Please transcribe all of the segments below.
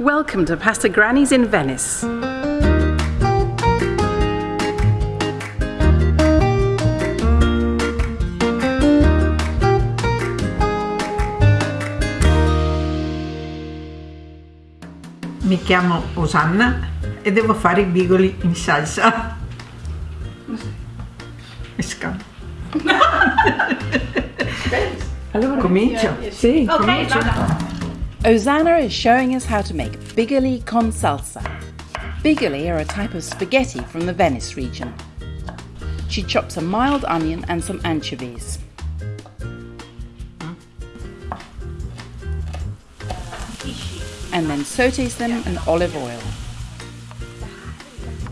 Welcome to Pasta Granny's in Venice. Mi chiamo Osanna e devo fare i bigoli in salsa. E scappo. Allora, Comincio? Sì. Comincio? Osanna is showing us how to make bigoli con salsa. Bigoli are a type of spaghetti from the Venice region. She chops a mild onion and some anchovies. And then sautés them in olive oil.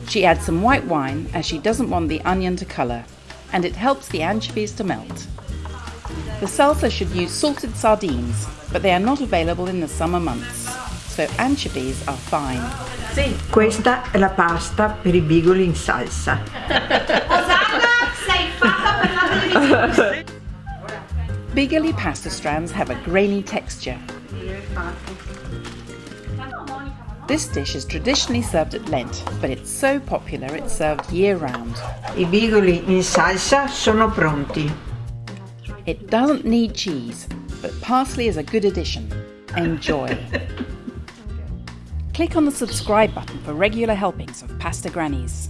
She adds some white wine as she doesn't want the onion to colour, and it helps the anchovies to melt. The salsa should use salted sardines, but they are not available in the summer months, so anchovies are fine. Questa è la pasta per i bigoli in salsa. Osanna, sei fatta per la televisione. Bigoli pasta strands have a grainy texture. This dish is traditionally served at Lent, but it's so popular it's served year round. I bigoli in salsa sono pronti. It doesn't need cheese, but parsley is a good addition. Enjoy. Click on the subscribe button for regular helpings of Pasta Grannies.